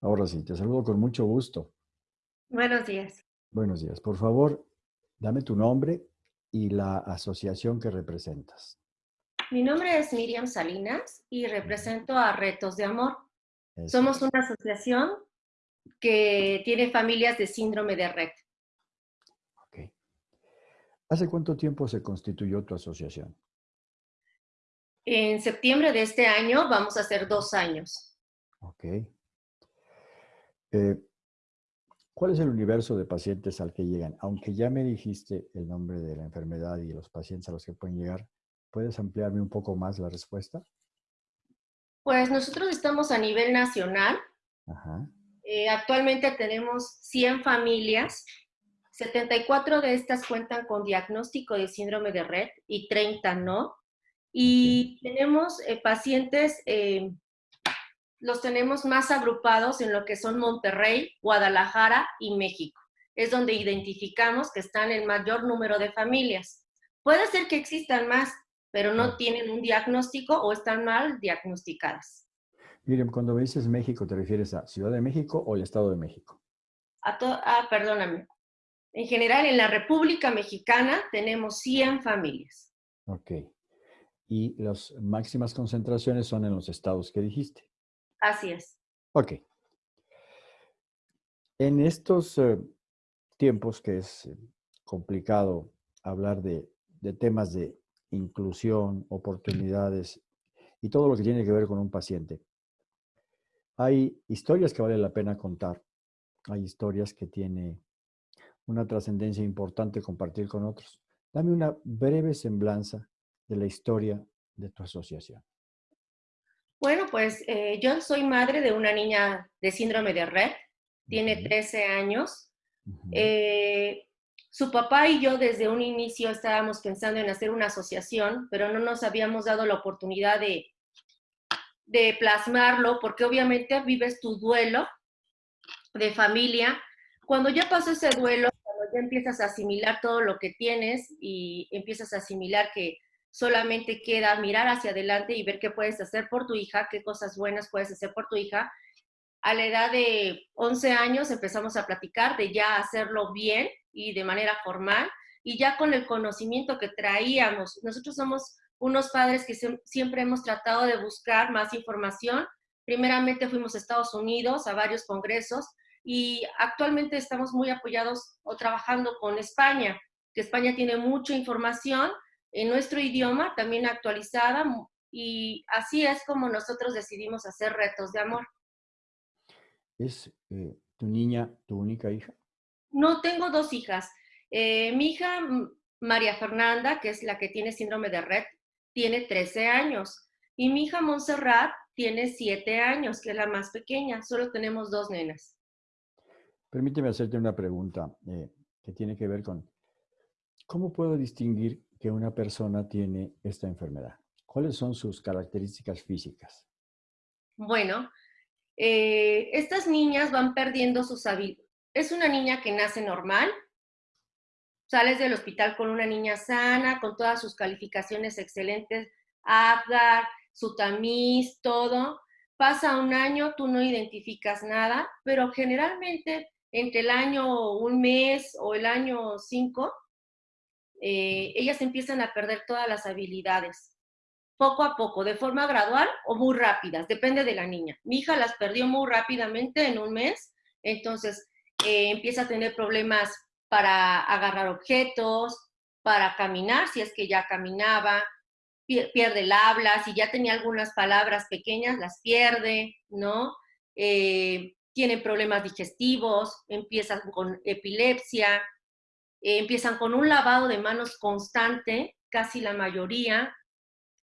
Ahora sí, te saludo con mucho gusto. Buenos días. Buenos días. Por favor, dame tu nombre y la asociación que representas. Mi nombre es Miriam Salinas y represento a Retos de Amor. Somos una asociación que tiene familias de síndrome de Red. Ok. ¿Hace cuánto tiempo se constituyó tu asociación? En septiembre de este año vamos a hacer dos años. Ok. Eh, ¿Cuál es el universo de pacientes al que llegan? Aunque ya me dijiste el nombre de la enfermedad y los pacientes a los que pueden llegar, ¿puedes ampliarme un poco más la respuesta? Pues nosotros estamos a nivel nacional. Eh, actualmente tenemos 100 familias. 74 de estas cuentan con diagnóstico de síndrome de red y 30 no. Y tenemos eh, pacientes eh, los tenemos más agrupados en lo que son Monterrey, Guadalajara y México. Es donde identificamos que están el mayor número de familias. Puede ser que existan más, pero no tienen un diagnóstico o están mal diagnosticadas. Miren, cuando me dices México, ¿te refieres a Ciudad de México o el Estado de México? ah, perdóname. En general, en la República Mexicana tenemos 100 familias. Ok. Y las máximas concentraciones son en los estados que dijiste. Así es. Ok. En estos eh, tiempos que es eh, complicado hablar de, temas de inclusión, oportunidades y todo lo que tiene que ver con un paciente, hay historias que vale la pena contar. Hay historias que tiene una trascendencia importante compartir con otros. Dame una breve semblanza de la historia de tu asociación. Bueno, pues eh, yo soy madre de una niña de síndrome de Red, tiene 13 años. Eh, su papá y yo desde un inicio estábamos pensando en hacer una asociación, pero no nos habíamos dado la oportunidad de, de plasmarlo, porque obviamente vives tu duelo de familia. Cuando ya pasó ese duelo, cuando ya empiezas a asimilar todo lo que tienes y empiezas a asimilar que solamente queda mirar hacia adelante y ver qué puedes hacer por tu hija, qué cosas buenas puedes hacer por tu hija. A la edad de 11 años empezamos a platicar de ya hacerlo bien y de manera formal y ya con el conocimiento que traíamos. Nosotros somos unos padres que siempre hemos tratado de buscar más información. Primeramente fuimos a Estados Unidos a varios congresos y actualmente estamos muy apoyados o trabajando con España, que España tiene mucha información en nuestro idioma, también actualizada, y así es como nosotros decidimos hacer retos de amor. ¿Es eh, tu niña tu única hija? No, tengo dos hijas. Eh, mi hija María Fernanda, que es la que tiene síndrome de Red, tiene 13 años. Y mi hija Montserrat tiene 7 años, que es la más pequeña. Solo tenemos dos nenas. Permíteme hacerte una pregunta eh, que tiene que ver con, ¿cómo puedo distinguir que una persona tiene esta enfermedad? ¿Cuáles son sus características físicas? Bueno, eh, estas niñas van perdiendo sus habilidades. Es una niña que nace normal, sales del hospital con una niña sana, con todas sus calificaciones excelentes, APGAR, su tamiz, todo. Pasa un año, tú no identificas nada, pero generalmente entre el año un mes o el año cinco, eh, ellas empiezan a perder todas las habilidades, poco a poco, de forma gradual o muy rápidas, depende de la niña. Mi hija las perdió muy rápidamente en un mes, entonces eh, empieza a tener problemas para agarrar objetos, para caminar, si es que ya caminaba, pierde el habla, si ya tenía algunas palabras pequeñas, las pierde, ¿no? Eh, tienen problemas digestivos, empiezan con epilepsia, eh, empiezan con un lavado de manos constante, casi la mayoría,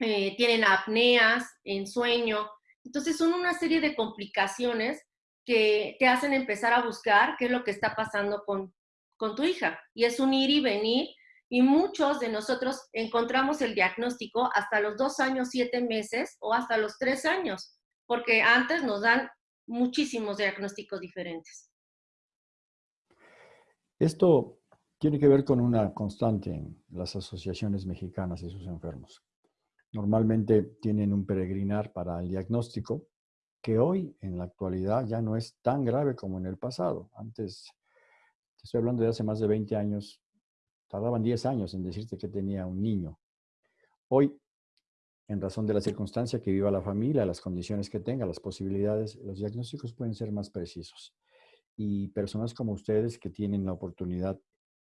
eh, tienen apneas, ensueño. Entonces son una serie de complicaciones que te hacen empezar a buscar qué es lo que está pasando con, con tu hija. Y es un ir y venir. Y muchos de nosotros encontramos el diagnóstico hasta los dos años, siete meses o hasta los tres años, porque antes nos dan muchísimos diagnósticos diferentes. Esto tiene que ver con una constante en las asociaciones mexicanas y sus enfermos. Normalmente tienen un peregrinar para el diagnóstico que hoy en la actualidad ya no es tan grave como en el pasado. Antes, te estoy hablando de hace más de 20 años, tardaban 10 años en decirte que tenía un niño. Hoy, en razón de la circunstancia que viva la familia, las condiciones que tenga, las posibilidades, los diagnósticos pueden ser más precisos. Y personas como ustedes que tienen la oportunidad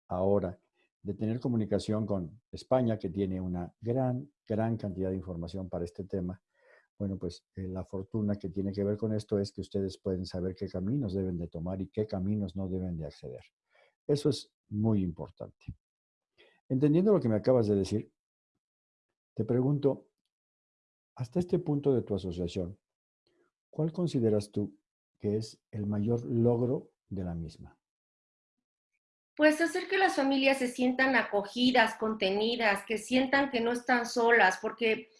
ahora de tener comunicación con España, que tiene una gran, gran cantidad de información para este tema, bueno, pues eh, la fortuna que tiene que ver con esto es que ustedes pueden saber qué caminos deben de tomar y qué caminos no deben de acceder. Eso es muy importante. Entendiendo lo que me acabas de decir, te pregunto, hasta este punto de tu asociación, ¿cuál consideras tú que es el mayor logro de la misma? Pues hacer que las familias se sientan acogidas, contenidas, que sientan que no están solas, porque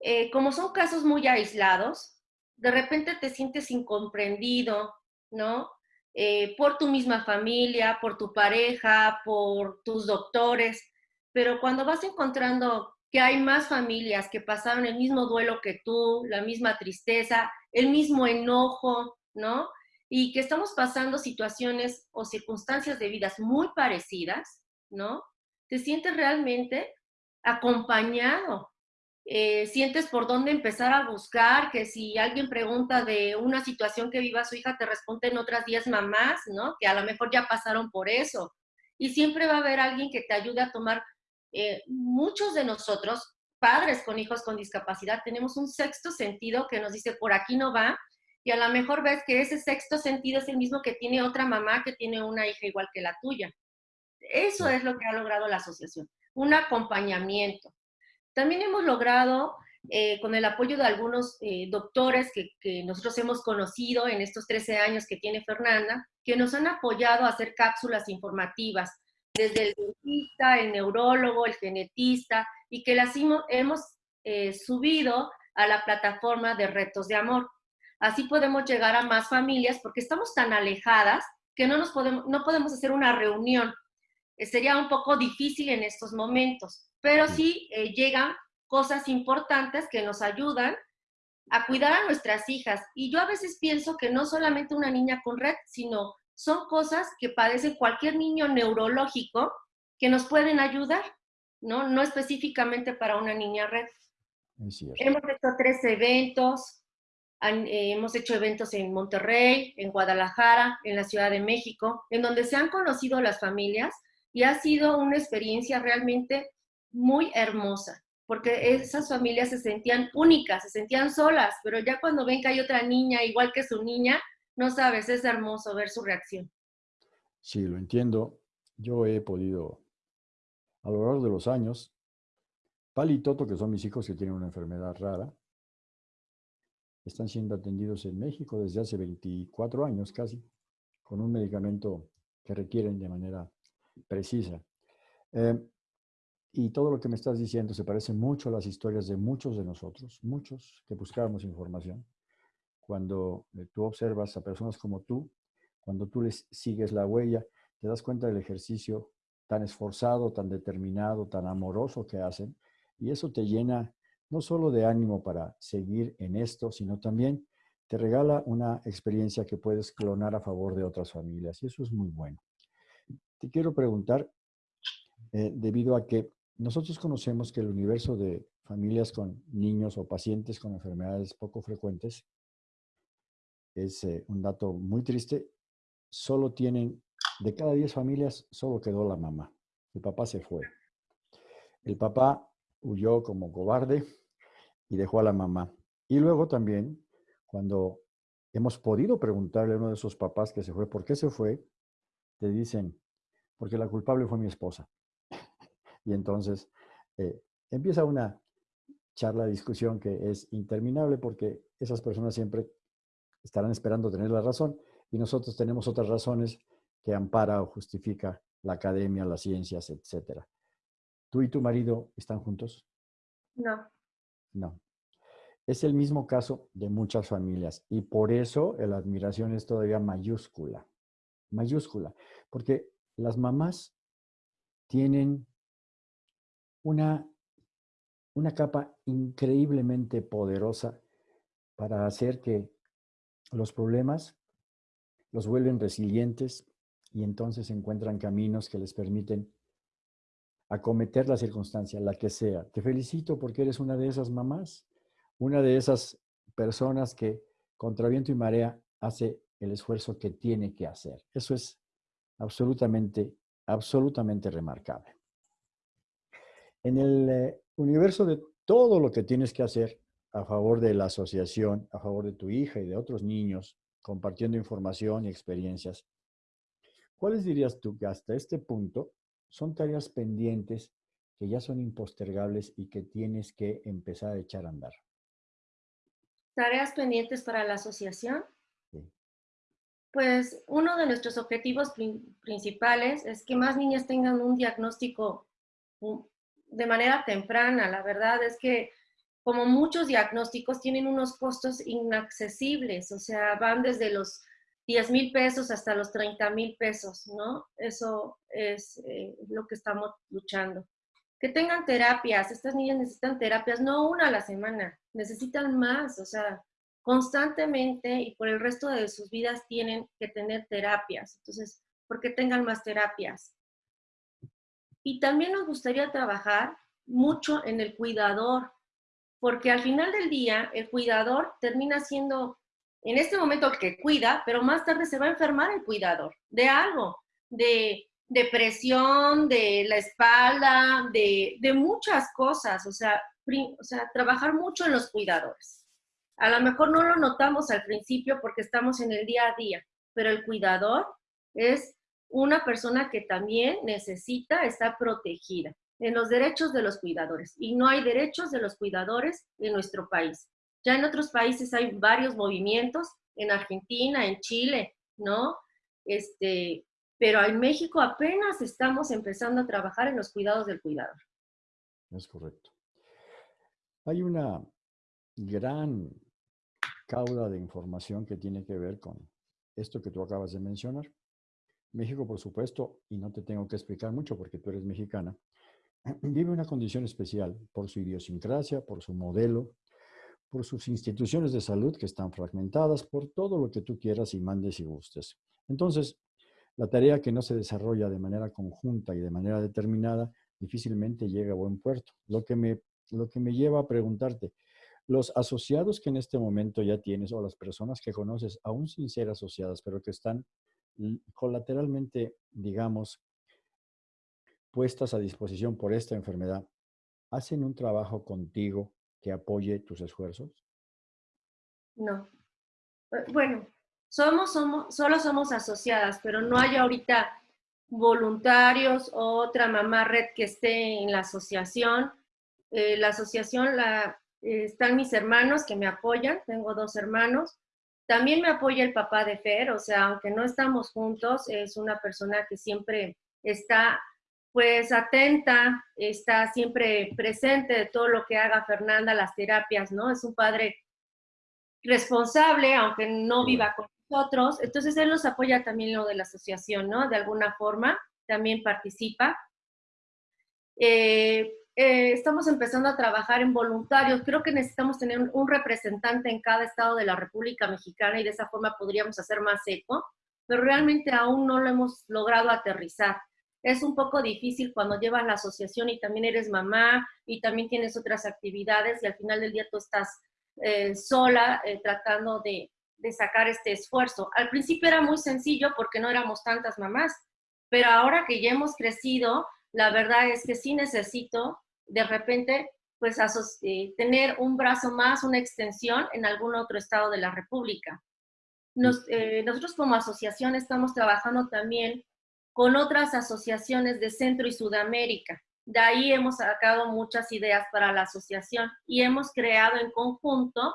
eh, como son casos muy aislados, de repente te sientes incomprendido, ¿no? Eh, por tu misma familia, por tu pareja, por tus doctores, pero cuando vas encontrando que hay más familias que pasaron el mismo duelo que tú, la misma tristeza, el mismo enojo, ¿no? Y que estamos pasando situaciones o circunstancias de vidas muy parecidas, ¿no? Te sientes realmente acompañado, eh, sientes por dónde empezar a buscar, que si alguien pregunta de una situación que viva su hija, te responden otras 10 mamás, ¿no? Que a lo mejor ya pasaron por eso. Y siempre va a haber alguien que te ayude a tomar, eh, muchos de nosotros, padres con hijos con discapacidad, tenemos un sexto sentido que nos dice, por aquí no va, y a lo mejor ves que ese sexto sentido es el mismo que tiene otra mamá que tiene una hija igual que la tuya. Eso es lo que ha logrado la asociación, un acompañamiento. También hemos logrado, eh, con el apoyo de algunos eh, doctores que, nosotros hemos conocido en estos 13 años que tiene Fernanda, que nos han apoyado a hacer cápsulas informativas, desde el dentista, el neurólogo, el genetista, y que las hemos eh, subido a la plataforma de retos de amor. Así podemos llegar a más familias porque estamos tan alejadas que no, nos podemos, no podemos hacer una reunión. sería un poco difícil en estos momentos pero sí eh, llegan cosas importantes que nos ayudan a cuidar a nuestras hijas. Y yo a veces pienso que no solamente una niña con red, sino son cosas que padece cualquier niño neurológico que nos pueden ayudar, ¿no? No específicamente para una niña red. Hemos hecho tres eventos, eh, hemos hecho eventos en Monterrey, en Guadalajara, en la Ciudad de México, en donde se han conocido las familias y ha sido una experiencia realmente muy hermosa, porque esas familias se sentían únicas, se sentían solas, pero ya cuando ven que hay otra niña igual que su niña, no sabes, es hermoso ver su reacción. Sí, lo entiendo. Yo he podido, a lo largo de los años, Pali y Toto, que son mis hijos que tienen una enfermedad rara, están siendo atendidos en México desde hace 24 años casi, con un medicamento que requieren de manera precisa. Eh, y todo lo que me estás diciendo se parece mucho a las historias de muchos de nosotros, muchos que buscábamos información. Cuando eh, tú observas a personas como tú, cuando tú les sigues la huella, te das cuenta del ejercicio tan esforzado, tan determinado, tan amoroso que hacen. Y eso te llena no solo de ánimo para seguir en esto, sino también te regala una experiencia que puedes clonar a favor de otras familias. Y eso es muy bueno. Te quiero preguntar, eh, debido a que nosotros conocemos que el universo de familias con niños o pacientes con enfermedades poco frecuentes es eh, un dato muy triste. Solo tienen, de cada 10 familias, solo quedó la mamá. El papá se fue. El papá huyó como cobarde y dejó a la mamá. Y luego también, cuando hemos podido preguntarle a uno de esos papás que se fue, ¿por qué se fue? Te dicen, porque la culpable fue mi esposa. Y entonces eh, empieza una charla, discusión que es interminable porque esas personas siempre estarán esperando tener la razón y nosotros tenemos otras razones que ampara o justifica la academia, las ciencias, etc. ¿Tú y tu marido están juntos? No. No. Es el mismo caso de muchas familias y por eso la admiración es todavía mayúscula, mayúscula, porque las mamás tienen una, una capa increíblemente poderosa para hacer que los problemas, los vuelven resilientes y entonces encuentran caminos que les permiten acometer la circunstancia, la que sea. Te felicito porque eres una de esas mamás, una de esas personas que contra viento y marea hace el esfuerzo que tiene que hacer. Eso es absolutamente, absolutamente remarcable. En el eh, universo de todo lo que tienes que hacer a favor de la asociación, a favor de tu hija y de otros niños, compartiendo información y experiencias, ¿cuáles dirías tú que hasta este punto son tareas pendientes que ya son impostergables y que tienes que empezar a echar a andar? Tareas pendientes para la asociación. Pues uno de nuestros objetivos principales es que más niñas tengan un diagnóstico de manera temprana. La verdad es que como muchos diagnósticos tienen unos costos inaccesibles, o sea, van desde los 10 mil pesos hasta los 30 mil pesos, ¿no? Eso es eh, lo que estamos luchando. Que tengan terapias, estas niñas necesitan terapias, no una a la semana, necesitan más, o sea, constantemente y por el resto de sus vidas tienen que tener terapias. Entonces, ¿por qué tengan más terapias? Y también nos gustaría trabajar mucho en el cuidador, porque al final del día el cuidador termina siendo en este momento que cuida, pero más tarde se va a enfermar el cuidador de algo, de depresión, de la espalda, de, muchas cosas, o sea, o sea, trabajar mucho en los cuidadores. A lo mejor no lo notamos al principio porque estamos en el día a día, pero el cuidador es una persona que también necesita estar protegida en los derechos de los cuidadores. Y no hay derechos de los cuidadores en nuestro país. Ya en otros países hay varios movimientos, en Argentina, en Chile, ¿no? Este, pero en México apenas estamos empezando a trabajar en los cuidados del cuidador. Es correcto. Hay una gran cauda de información que tiene que ver con esto que tú acabas de mencionar. México, por supuesto, y no te tengo que explicar mucho porque tú eres mexicana, vive una condición especial por su idiosincrasia, por su modelo, por sus instituciones de salud que están fragmentadas, por todo lo que tú quieras y mandes y gustes. Entonces, la tarea que no se desarrolla de manera conjunta y de manera determinada difícilmente llega a buen puerto. Lo que me, lo que me lleva a preguntarte, los asociados que en este momento ya tienes o las personas que conoces, aún sin ser asociadas, pero que están colateralmente, digamos, puestas a disposición por esta enfermedad, ¿hacen un trabajo contigo que apoye tus esfuerzos? No. Eh, bueno, somos, somos, solo somos asociadas, pero no hay ahorita voluntarios o otra mamá red que esté en la asociación. Eh, la asociación la, eh, están mis hermanos que me apoyan, tengo dos hermanos, también me apoya el papá de Fer, o sea, aunque no estamos juntos, es una persona que siempre está pues atenta, está siempre presente de todo lo que haga Fernanda, las terapias, ¿no? Es un padre responsable, aunque no viva con nosotros. Entonces, él nos apoya también lo de la asociación, ¿no? De alguna forma, también participa. Eh, eh, estamos empezando a trabajar en voluntarios. Creo que necesitamos tener un, representante en cada estado de la República Mexicana y de esa forma podríamos hacer más eco, pero realmente aún no lo hemos logrado aterrizar. Es un poco difícil cuando llevas la asociación y también eres mamá y también tienes otras actividades y al final del día tú estás eh, sola eh, tratando de, de sacar este esfuerzo. Al principio era muy sencillo porque no éramos tantas mamás, pero ahora que ya hemos crecido, la verdad es que sí necesito de repente pues eh, tener un brazo más, una extensión en algún otro estado de la República. Nosotros como asociación estamos trabajando también con otras asociaciones de Centro y Sudamérica. De ahí hemos sacado muchas ideas para la asociación y hemos creado en conjunto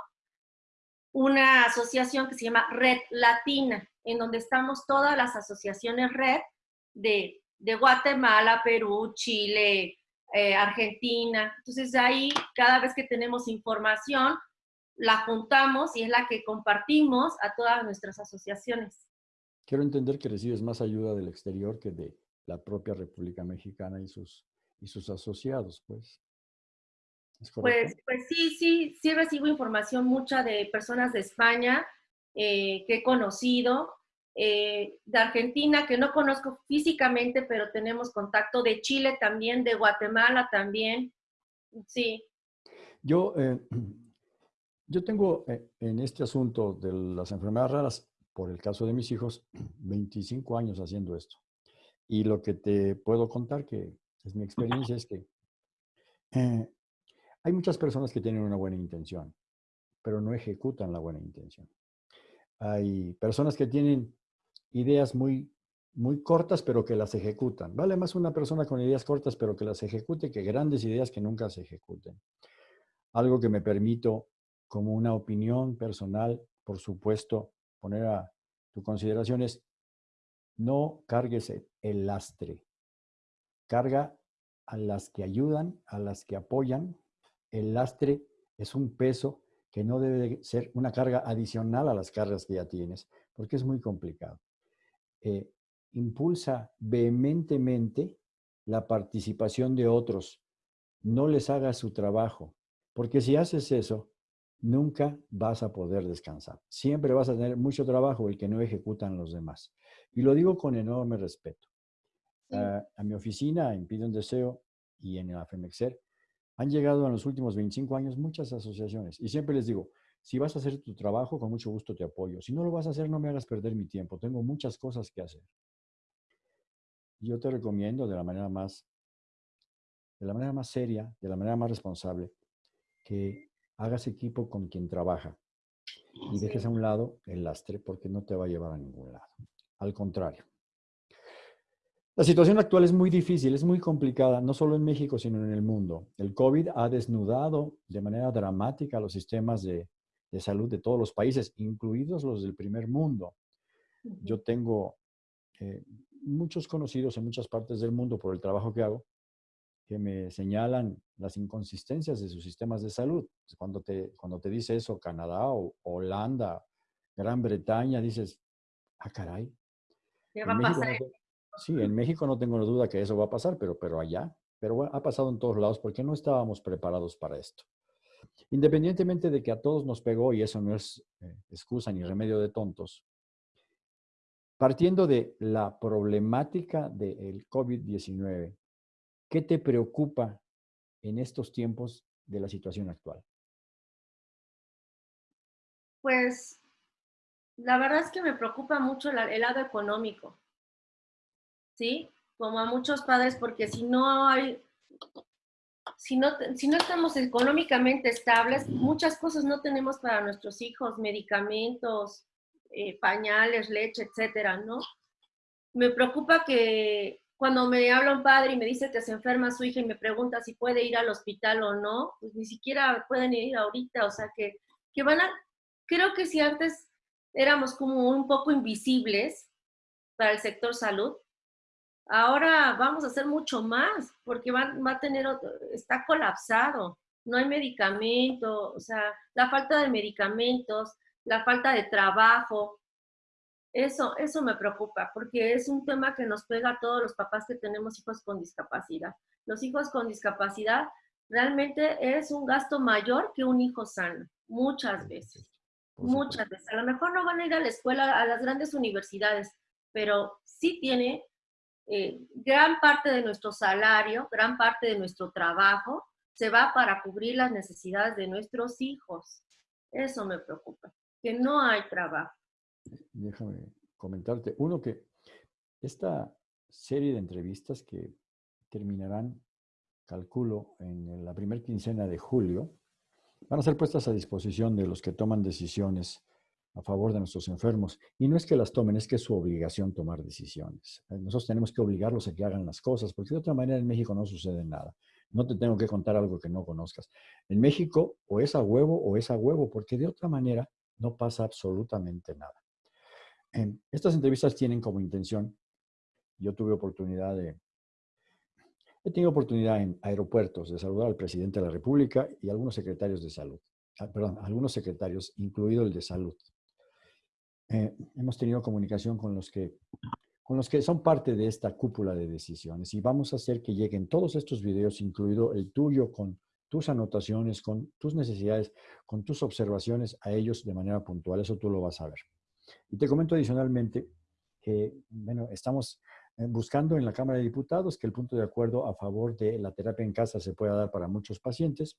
una asociación que se llama Red Latina, en donde estamos todas las asociaciones red de de Guatemala, Perú, Chile, eh, Argentina. Entonces ahí cada vez que tenemos información, la juntamos y es la que compartimos a todas nuestras asociaciones. Quiero entender que recibes más ayuda del exterior que de la propia República Mexicana y sus, y sus asociados, pues. pues. Pues sí, sí, sí recibo información mucha de personas de España, eh, que he conocido, eh, de Argentina, que no conozco físicamente, pero tenemos contacto, de Chile también, de Guatemala también, sí. Yo, eh, yo tengo en este asunto de las enfermedades raras, por el caso de mis hijos, 25 años haciendo esto. Y lo que te puedo contar, que es mi experiencia, es que hay muchas personas que tienen una buena intención, pero no ejecutan la buena intención. Hay personas que tienen ideas muy, muy cortas, pero que las ejecutan. Vale más una persona con ideas cortas, pero que las ejecute, que grandes ideas que nunca se ejecuten. Algo que me permito, como una opinión personal, por supuesto, poner a tu consideración es, no cargues el lastre. Carga a las que ayudan, a las que apoyan. El lastre es un peso que no debe ser una carga adicional a las cargas que ya tienes, porque es muy complicado. Eh, impulsa vehementemente la participación de otros. No les hagas su trabajo, porque si haces eso, nunca vas a poder descansar. Siempre vas a tener mucho trabajo el que no ejecutan los demás. Y lo digo con enorme respeto. Ah, a mi oficina en Pide un Deseo y en la FEMEXER han llegado en los últimos 25 años muchas asociaciones y siempre les digo, si vas a hacer tu trabajo, con mucho gusto te apoyo. Si no lo vas a hacer, no me hagas perder mi tiempo. Tengo muchas cosas que hacer. Yo te recomiendo de la manera más, de la manera más seria, de la manera más responsable, que hagas equipo con quien trabaja y dejes a un lado el lastre porque no te va a llevar a ningún lado. Al contrario. La situación actual es muy difícil, es muy complicada, no solo en México, sino en el mundo. El COVID ha desnudado de manera dramática los sistemas de de salud de todos los países, incluidos los del primer mundo. Yo tengo eh, muchos conocidos en muchas partes del mundo por el trabajo que hago que me señalan las inconsistencias de sus sistemas de salud. Cuando te, cuando te dice eso Canadá o Holanda, Gran Bretaña, dices, ah, caray. ¿Qué va a pasar? sí, en México no tengo duda que eso va a pasar, pero, pero allá, pero bueno, ha pasado en todos lados porque no estábamos preparados para esto. Independientemente de que a todos nos pegó, y eso no es eh, excusa ni remedio de tontos, partiendo de la problemática del COVID-19, ¿qué te preocupa en estos tiempos de la situación actual? Pues la verdad es que me preocupa mucho el lado económico, ¿sí? Como a muchos padres, porque si no hay si no, si no estamos económicamente estables, muchas cosas no tenemos para nuestros hijos, medicamentos, eh, pañales, leche, etcétera, ¿no? Me preocupa que cuando me habla un padre y me dice que se enferma su hija y me pregunta si puede ir al hospital o no, pues ni siquiera pueden ir ahorita, o sea que, que van a, creo que si antes éramos como un poco invisibles para el sector salud, Ahora vamos a hacer mucho más porque va, a tener, está colapsado, no hay medicamento, o sea, la falta de medicamentos, la falta de trabajo, eso, eso me preocupa porque es un tema que nos pega a todos los papás que tenemos hijos con discapacidad. Los hijos con discapacidad realmente es un gasto mayor que un hijo sano, muchas veces, muchas veces. A lo mejor no van a ir a la escuela, a las grandes universidades, pero sí tiene eh, gran parte de nuestro salario, gran parte de nuestro trabajo se va para cubrir las necesidades de nuestros hijos. Eso me preocupa, que no hay trabajo. Déjame comentarte. Uno que esta serie de entrevistas que terminarán, calculo, en la primera quincena de julio, van a ser puestas a disposición de los que toman decisiones a favor de nuestros enfermos. Y no es que las tomen, es que es su obligación tomar decisiones. Eh, nosotros tenemos que obligarlos a que hagan las cosas, porque de otra manera en México no sucede nada. No te tengo que contar algo que no conozcas. En México o es a huevo o es a huevo, porque de otra manera no pasa absolutamente nada. Estas entrevistas tienen como intención, yo tuve oportunidad de, he tenido oportunidad en aeropuertos de saludar al presidente de la República y algunos secretarios de salud, ah, perdón, algunos secretarios, incluido el de salud. Eh, hemos tenido comunicación con los, que, con los que son parte de esta cúpula de decisiones y vamos a hacer que lleguen todos estos videos, incluido el tuyo con tus anotaciones, con tus necesidades, con tus observaciones a ellos de manera puntual. Eso tú lo vas a ver. Y te comento adicionalmente que, bueno, estamos eh, buscando en la Cámara de Diputados que el punto de acuerdo a favor de la terapia en casa se pueda dar para muchos pacientes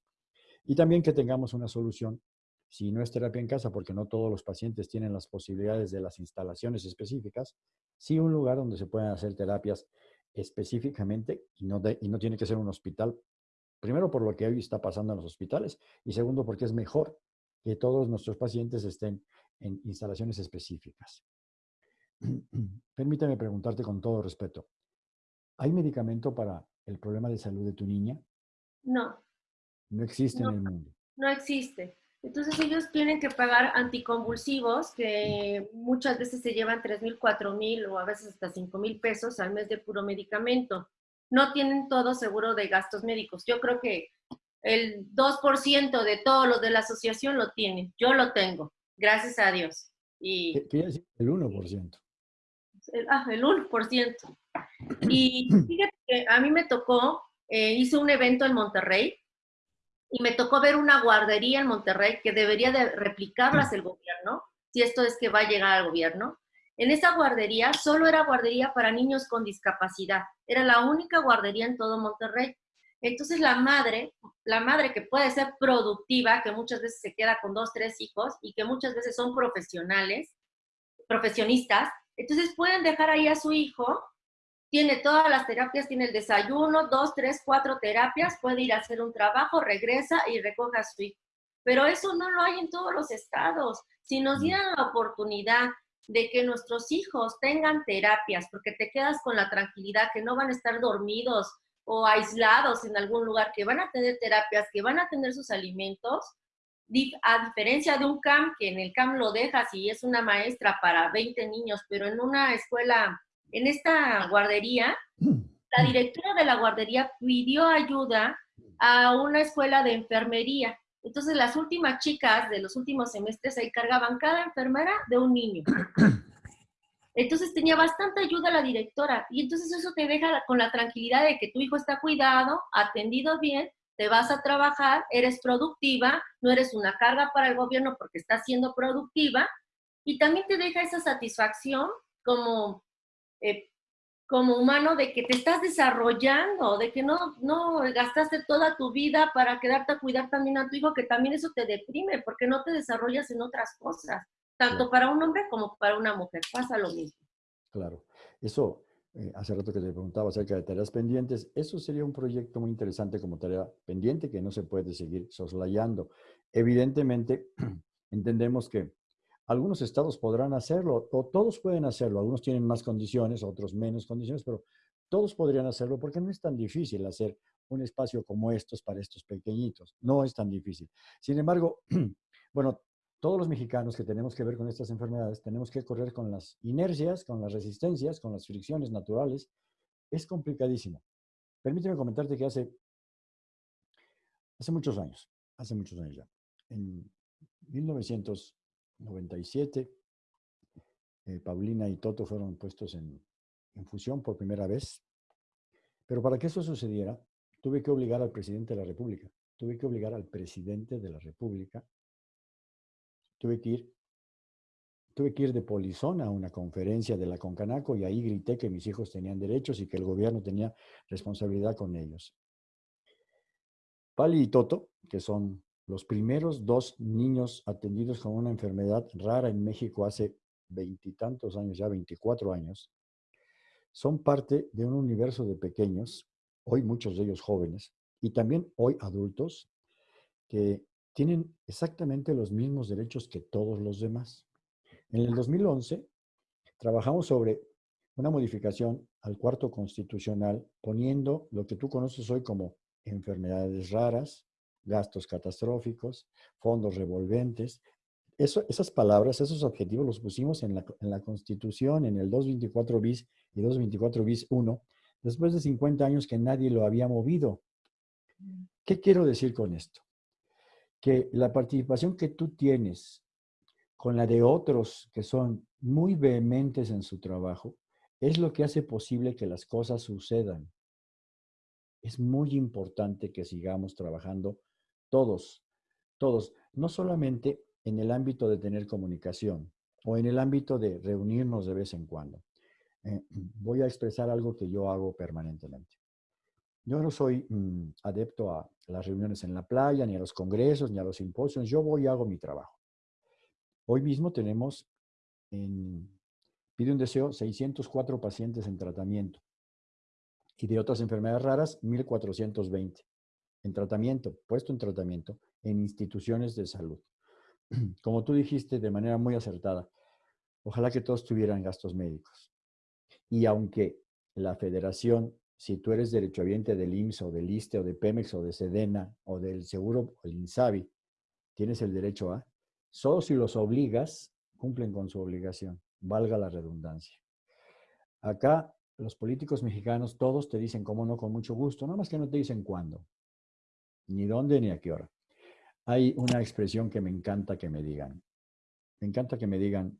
y también que tengamos una solución, si no es terapia en casa, porque no todos los pacientes tienen las posibilidades de las instalaciones específicas, sí un lugar donde se puedan hacer terapias específicamente y no, y no tiene que ser un hospital. Primero, por lo que hoy está pasando en los hospitales y segundo, porque es mejor que todos nuestros pacientes estén en instalaciones específicas. Permítame preguntarte con todo respeto, ¿hay medicamento para el problema de salud de tu niña? No. No existe en el mundo. No existe. Entonces ellos tienen que pagar anticonvulsivos que muchas veces se llevan 3 mil, 4 mil o a veces hasta 5 mil pesos al mes de puro medicamento no tienen todo seguro de gastos médicos. Yo creo que el 2% de todos los de la asociación lo tienen. Yo lo tengo, gracias a Dios. Y. El 1%. El, ah, el 1%. Y fíjate que a mí me tocó, eh, hice un evento en Monterrey y me tocó ver una guardería en Monterrey que debería de replicarlas el gobierno, si esto es que va a llegar al gobierno, en esa guardería solo era guardería para niños con discapacidad. Era la única guardería en todo Monterrey. Entonces la madre, la madre que puede ser productiva, que muchas veces se queda con dos, tres hijos y que muchas veces son profesionales, profesionistas, entonces pueden dejar ahí a su hijo, tiene todas las terapias, tiene el desayuno, dos, tres, cuatro terapias, puede ir a hacer un trabajo, regresa y recoge a su hijo. Pero eso no lo hay en todos los estados. Si nos dieran la oportunidad de que nuestros hijos tengan terapias, porque te quedas con la tranquilidad que no van a estar dormidos o aislados en algún lugar, que van a tener terapias, que van a tener sus alimentos, a diferencia de un CAM, que en el CAM lo dejas y es una maestra para 20 niños, pero en una escuela, en esta guardería, la directora de la guardería pidió ayuda a una escuela de enfermería entonces las últimas chicas de los últimos semestres se encargaban cada enfermera de un niño. Entonces tenía bastante ayuda la directora y entonces eso te deja con la tranquilidad de que tu hijo está cuidado, atendido bien, te vas a trabajar, eres productiva, no eres una carga para el gobierno porque estás siendo productiva y también te deja esa satisfacción como eh, como humano de que te estás desarrollando, de que no, no gastaste toda tu vida para quedarte a cuidar también a tu hijo, que también eso te deprime, porque no te desarrollas en otras cosas, tanto para un hombre como para una mujer. Pasa lo mismo. Claro. Eso, eh, hace rato que te preguntaba acerca de tareas pendientes, eso sería un proyecto muy interesante como tarea pendiente que no se puede seguir soslayando. Evidentemente, entendemos que algunos estados podrán hacerlo, o todos pueden hacerlo. Algunos tienen más condiciones, otros menos condiciones, pero todos podrían hacerlo porque no es tan difícil hacer un espacio como estos para estos pequeñitos. No es tan difícil. Sin embargo, bueno, todos los mexicanos que tenemos que ver con estas enfermedades tenemos que correr con las inercias, con las resistencias, con las fricciones naturales. Es complicadísimo. Permíteme comentarte que hace, hace muchos años, hace muchos años ya, en 1900, 97, eh, Paulina y Toto fueron puestos en, en fusión por primera vez. Pero para que eso sucediera, tuve que obligar al presidente de la República, tuve que obligar al presidente de la República, tuve que ir, tuve que ir de polizón a una conferencia de la Concanaco y ahí grité que mis hijos tenían derechos y que el gobierno tenía responsabilidad con ellos. Pali y Toto, que son los primeros dos niños atendidos con una enfermedad rara en México hace veintitantos años, ya 24 años, son parte de un universo de pequeños, hoy muchos de ellos jóvenes, y también hoy adultos, que tienen exactamente los mismos derechos que todos los demás. En el 2011 trabajamos sobre una modificación al cuarto constitucional poniendo lo que tú conoces hoy como enfermedades raras, gastos catastróficos, fondos revolventes. Eso, esas palabras, esos objetivos los pusimos en la, en la Constitución, en el 224 bis y 224 bis 1, después de 50 años que nadie lo había movido. ¿Qué quiero decir con esto? Que la participación que tú tienes con la de otros que son muy vehementes en su trabajo, es lo que hace posible que las cosas sucedan. es muy importante que sigamos trabajando todos, todos, no solamente en el ámbito de tener comunicación o en el ámbito de reunirnos de vez en cuando. Eh, voy a expresar algo que yo hago permanentemente. Yo no soy mm, adepto a las reuniones en la playa, ni a los congresos, ni a los simposios. Yo voy y hago mi trabajo. Hoy mismo tenemos en Pide un Deseo 604 pacientes en tratamiento y de otras enfermedades raras 1420 en tratamiento, puesto en tratamiento en instituciones de salud. Como tú dijiste de manera muy acertada, ojalá que todos tuvieran gastos médicos. Y aunque la federación, si tú eres derechohabiente del IMSS o del ISTE o de Pemex o de Sedena o del Seguro o el INSABI, tienes el derecho a, solo si los obligas, cumplen con su obligación, valga la redundancia. Acá los políticos mexicanos todos te dicen cómo no, con mucho gusto, nada más que no te dicen cuándo, ni dónde, ni a qué hora. Hay una expresión que me encanta que me digan. Me encanta que me digan,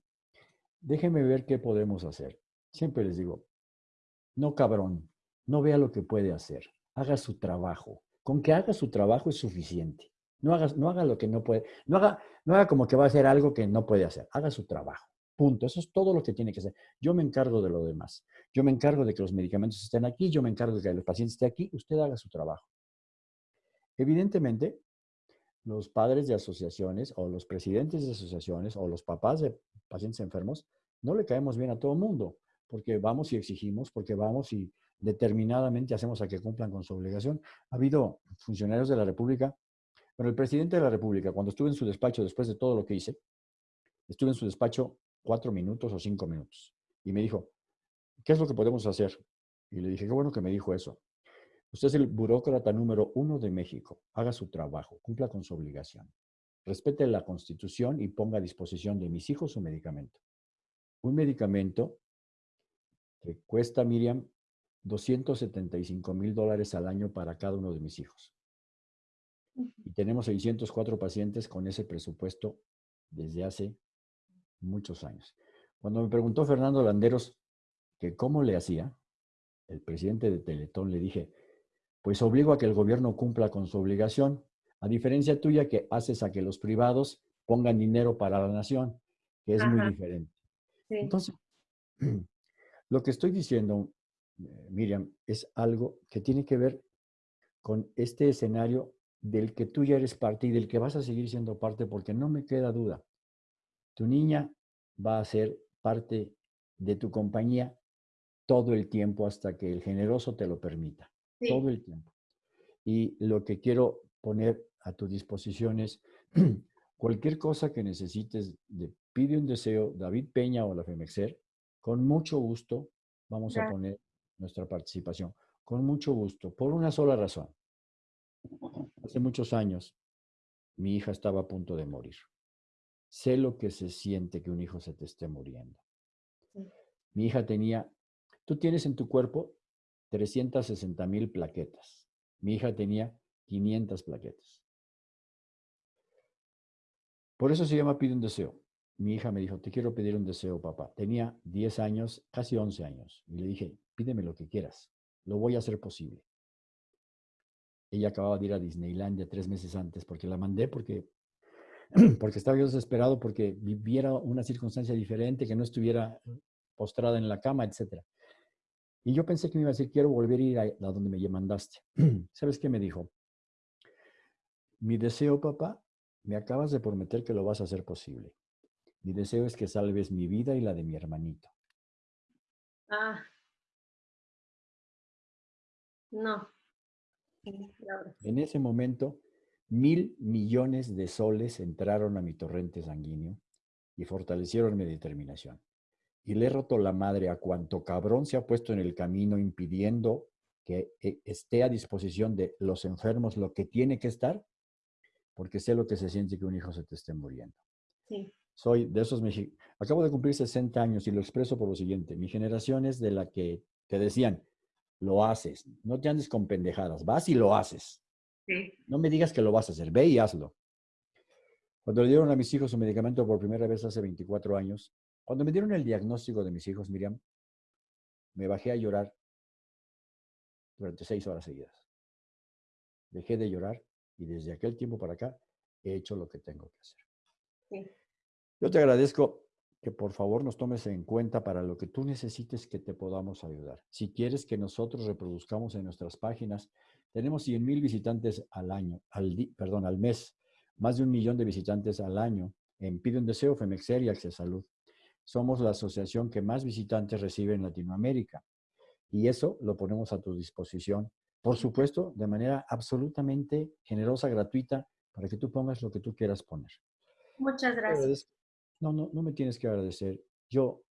déjenme ver qué podemos hacer. Siempre les digo, no cabrón, no vea lo que puede hacer, haga su trabajo. Con que haga su trabajo es suficiente. No haga, no haga lo que no puede, no haga, no haga como que va a hacer algo que no puede hacer, haga su trabajo. Punto. Eso es todo lo que tiene que hacer. Yo me encargo de lo demás. Yo me encargo de que los medicamentos estén aquí, yo me encargo de que el paciente esté aquí, usted haga su trabajo. Evidentemente, los padres de asociaciones o los presidentes de asociaciones o los papás de pacientes enfermos no le caemos bien a todo el mundo, porque vamos y exigimos, porque vamos y determinadamente hacemos a que cumplan con su obligación. Ha habido funcionarios de la República, pero el presidente de la República, cuando estuve en su despacho después de todo lo que hice, estuve en su despacho cuatro minutos o cinco minutos. Y me dijo, ¿qué es lo que podemos hacer? Y le dije, qué bueno que me dijo eso. Usted es el burócrata número uno de México. Haga su trabajo, cumpla con su obligación. Respete la constitución y ponga a disposición de mis hijos su medicamento. Un medicamento que cuesta, Miriam, 275 mil dólares al año para cada uno de mis hijos. Y tenemos 604 pacientes con ese presupuesto desde hace muchos años. Cuando me preguntó Fernando Landeros que cómo le hacía, el presidente de Teletón le dije, pues obligo a que el gobierno cumpla con su obligación, a diferencia tuya que haces a que los privados pongan dinero para la nación, que es muy diferente. Entonces, lo que estoy diciendo, Miriam, es algo que tiene que ver con este escenario del que tú ya eres parte y del que vas a seguir siendo parte, porque no me queda duda. Tu niña va a ser parte de tu compañía todo el tiempo hasta que el generoso te lo permita. Todo el tiempo. Y lo que quiero poner a tu disposición es cualquier cosa que necesites de pide un deseo, David Peña o la FEMEXER, con mucho gusto vamos a poner nuestra participación. Con mucho gusto, por una sola razón. Hace muchos años, mi hija estaba a punto de morir. Sé lo que se siente que un hijo se te esté muriendo. Mi hija tenía, tú tienes en tu cuerpo 360 mil plaquetas. Mi hija tenía 500 plaquetas. Por eso se llama Pide un deseo. Mi hija me dijo, te quiero pedir un deseo, papá. Tenía 10 años, casi 11 años. Y le dije, pídeme lo que quieras. Lo voy a hacer posible. Ella acababa de ir a Disneylandia tres meses antes porque la mandé porque porque estaba yo desesperado porque viviera una circunstancia diferente, que no estuviera postrada en la cama, etc. Y yo pensé que me iba a decir, quiero volver a ir a, donde me mandaste. ¿Sabes qué me dijo? Mi deseo, papá, me acabas de prometer que lo vas a hacer posible. Mi deseo es que salves mi vida y la de mi hermanito. Ah. No. En ese momento Mil millones de soles entraron a mi torrente sanguíneo y fortalecieron mi determinación. Y le he roto la madre a cuanto cabrón se ha puesto en el camino impidiendo que eh, esté a disposición de los enfermos lo que tiene que estar, porque sé lo que se siente que un hijo se te esté muriendo. Sí. Soy de esos mexicanos. Acabo de cumplir 60 años y lo expreso por lo siguiente. Mi generación es de la que te decían, lo haces, no te andes con pendejadas, vas y lo haces. No me digas que lo vas a hacer, ve y hazlo. Cuando le dieron a mis hijos su medicamento por primera vez hace 24 años, cuando me dieron el diagnóstico de mis hijos, Miriam, me bajé a llorar durante seis horas seguidas. dejé de llorar y desde aquel tiempo para acá he hecho lo que tengo que hacer. Yo te agradezco que por favor nos tomes en cuenta para lo que tú necesites que te podamos ayudar. Si quieres que nosotros reproduzcamos en nuestras páginas, tenemos 100 mil visitantes al año, al perdón, al mes, más de un millón de visitantes al año en Pide un Deseo, Femexer y Access Salud. Somos la asociación que más visitantes recibe en Latinoamérica. Y eso lo ponemos a tu disposición, por supuesto, de manera absolutamente generosa, gratuita, para que tú pongas lo que tú quieras poner. Muchas gracias. No, no, no me tienes que agradecer. Yo,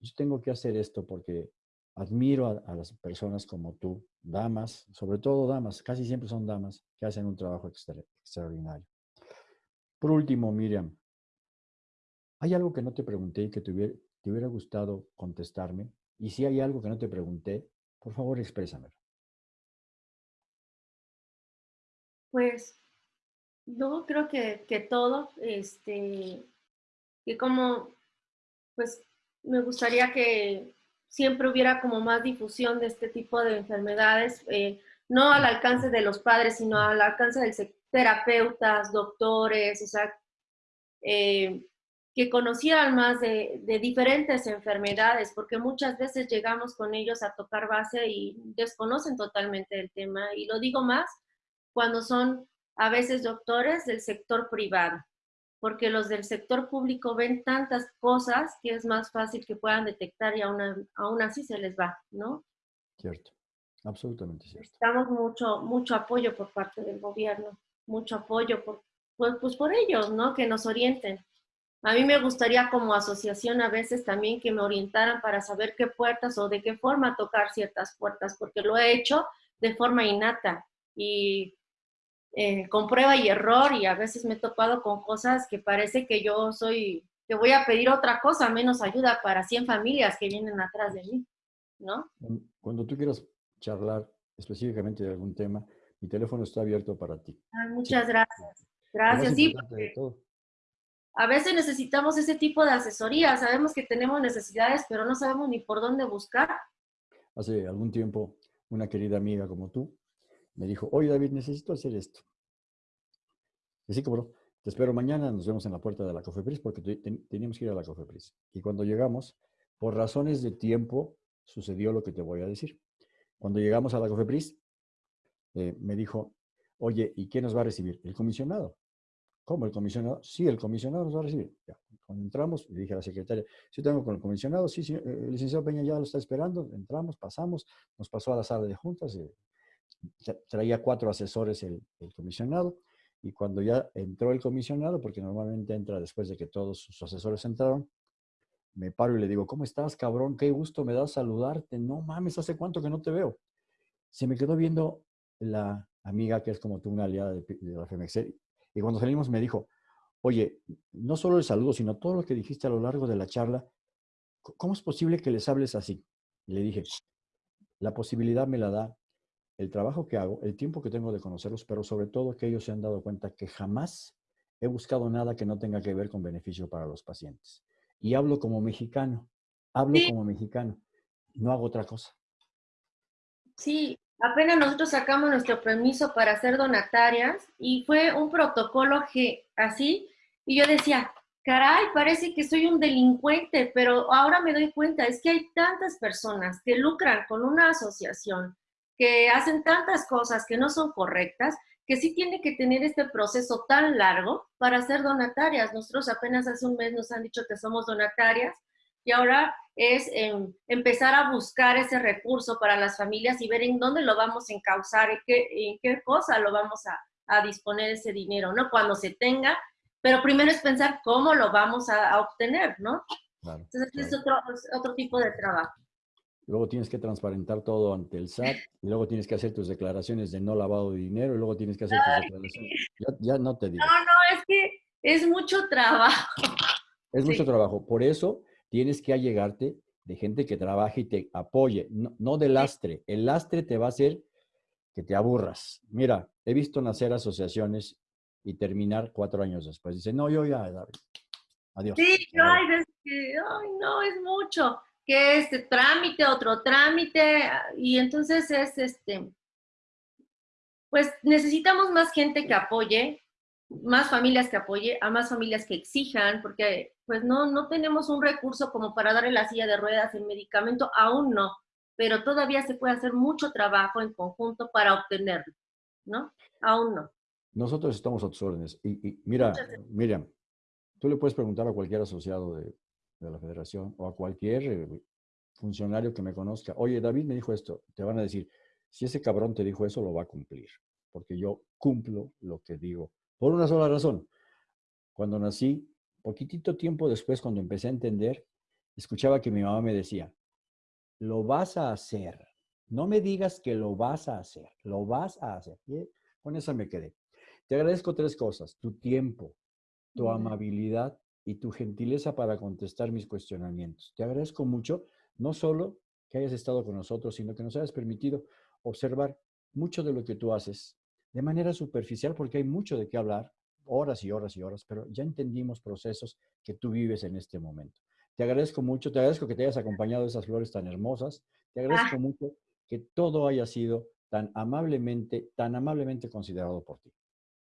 yo tengo que hacer esto porque admiro a, las personas como tú, damas, sobre todo damas, casi siempre son damas, que hacen un trabajo extraordinario. Por último, Miriam, ¿hay algo que no te pregunté y que te hubiera, gustado contestarme? Y si hay algo que no te pregunté, por favor, exprésamelo. Pues, no, creo que, que todo, este, y como, pues, me gustaría que siempre hubiera como más difusión de este tipo de enfermedades, eh, no al alcance de los padres, sino al alcance de terapeutas, doctores, o sea, eh, que conocieran más de, de, diferentes enfermedades, porque muchas veces llegamos con ellos a tocar base y desconocen totalmente el tema. Y lo digo más cuando son a veces doctores del sector privado porque los del sector público ven tantas cosas que es más fácil que puedan detectar y aún, aún así se les va, ¿no? Cierto, absolutamente cierto. Necesitamos mucho, mucho apoyo por parte del gobierno, mucho apoyo por, pues, pues por ellos, ¿no? Que nos orienten. A mí me gustaría como asociación a veces también que me orientaran para saber qué puertas o de qué forma tocar ciertas puertas, porque lo he hecho de forma innata y eh, con prueba y error y a veces me he topado con cosas que parece que yo soy, que voy a pedir otra cosa, menos ayuda para 100 familias que vienen atrás de mí, ¿no? Cuando tú quieras charlar específicamente de algún tema, mi teléfono está abierto para ti. muchas gracias. Gracias. Sí, a veces necesitamos ese tipo de asesoría. Sabemos que tenemos necesidades, pero no sabemos ni por dónde buscar. Hace algún tiempo, una querida amiga como tú me dijo, oye David, necesito hacer esto. Y sí, como te espero mañana, nos vemos en la puerta de la Cofepris porque teníamos que ir a la Cofepris. Y cuando llegamos, por razones de tiempo, sucedió lo que te voy a decir. Cuando llegamos a la Cofepris, eh, me dijo, oye, ¿y quién nos va a recibir? El comisionado. ¿Cómo el comisionado? Sí, el comisionado nos va a recibir. Cuando entramos, le dije a la secretaria, sí tengo con el comisionado, sí, sí, el licenciado Peña ya lo está esperando, entramos, pasamos, nos pasó a la sala de juntas, eh, traía cuatro asesores el, comisionado y cuando ya entró el comisionado, porque normalmente entra después de que todos sus asesores entraron, me paro y le digo, ¿cómo estás, cabrón? Qué gusto me da saludarte. No mames, ¿hace cuánto que no te veo? Se me quedó viendo la amiga que es como tú, una aliada de, la FEMEXER, y cuando salimos me dijo, oye, no solo el saludo, sino todo lo que dijiste a lo largo de la charla, ¿cómo es posible que les hables así? Y le dije, la posibilidad me la da el trabajo que hago, el tiempo que tengo de conocerlos, pero sobre todo que ellos se han dado cuenta que jamás he buscado nada que no tenga que ver con beneficio para los pacientes. Y hablo como mexicano, hablo como mexicano, no hago otra cosa. Sí, apenas nosotros sacamos nuestro permiso para ser donatarias y fue un protocolo que así, y yo decía, caray, parece que soy un delincuente, pero ahora me doy cuenta, es que hay tantas personas que lucran con una asociación, que hacen tantas cosas que no son correctas, que sí tiene que tener este proceso tan largo para ser donatarias. Nosotros apenas hace un mes nos han dicho que somos donatarias y ahora es em, empezar a buscar ese recurso para las familias y ver en dónde lo vamos a encauzar, en qué, en qué cosa lo vamos a, disponer ese dinero, ¿no? Cuando se tenga, pero primero es pensar cómo lo vamos a, obtener, ¿no? Entonces, es otro, otro tipo de trabajo luego tienes que transparentar todo ante el SAT, y luego tienes que hacer tus declaraciones de no lavado de dinero, y luego tienes que hacer tus declaraciones. Ya, no te digo. No, no, es que es mucho trabajo. Es mucho trabajo. Por eso tienes que allegarte de gente que trabaje y te apoye, no, de lastre. El lastre te va a hacer que te aburras. Mira, he visto nacer asociaciones y terminar cuatro años después. Dice, no, yo ya, adiós. Sí, yo hay veces que, ay, no, es mucho que este trámite, otro trámite, y entonces es este, pues necesitamos más gente que apoye, más familias que apoye, a más familias que exijan, porque pues no, no tenemos un recurso como para darle la silla de ruedas, el medicamento, aún no, pero todavía se puede hacer mucho trabajo en conjunto para obtenerlo, ¿no? Aún no. Nosotros estamos a tus órdenes. Y, mira, Miriam, tú le puedes preguntar a cualquier asociado de, de la federación o a cualquier eh, funcionario que me conozca, oye, David me dijo esto, te van a decir, si ese cabrón te dijo eso, lo va a cumplir, porque yo cumplo lo que digo, por una sola razón. Cuando nací, poquitito tiempo después, cuando empecé a entender, escuchaba que mi mamá me decía, lo vas a hacer, no me digas que lo vas a hacer, lo vas a hacer. Y con eso me quedé. Te agradezco tres cosas, tu tiempo, tu amabilidad y tu gentileza para contestar mis cuestionamientos. Te agradezco mucho no solo que hayas estado con nosotros, sino que nos hayas permitido observar mucho de lo que tú haces de manera superficial, porque hay mucho de qué hablar, horas y horas y horas, pero ya entendimos procesos que tú vives en este momento. Te agradezco mucho, te agradezco que te hayas acompañado de esas flores tan hermosas, te agradezco ah. mucho que todo haya sido tan amablemente, tan amablemente considerado por ti.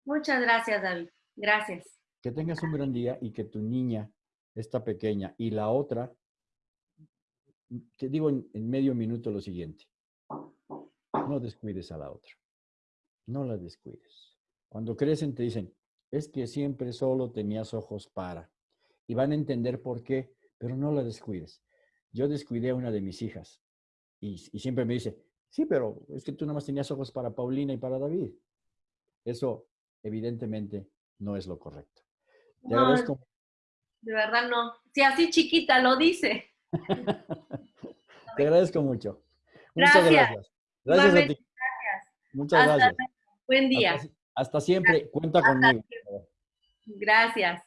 Muchas gracias, David. Gracias. Que tengas un gran día y que tu niña, esta pequeña, y la otra te digo en, medio minuto lo siguiente. No descuides a la otra. No la descuides. Cuando crecen te dicen, es que siempre solo tenías ojos para. Y van a entender por qué, pero no la descuides. Yo descuidé a una de mis hijas y, siempre me dice, sí, pero es que tú nada más tenías ojos para Paulina y para David. Eso evidentemente no es lo correcto. De verdad no. Si así chiquita lo dice. Te agradezco mucho. Muchas gracias. Gracias, a ti. Muchas gracias. Buen día. Hasta, siempre. Cuenta conmigo. Gracias.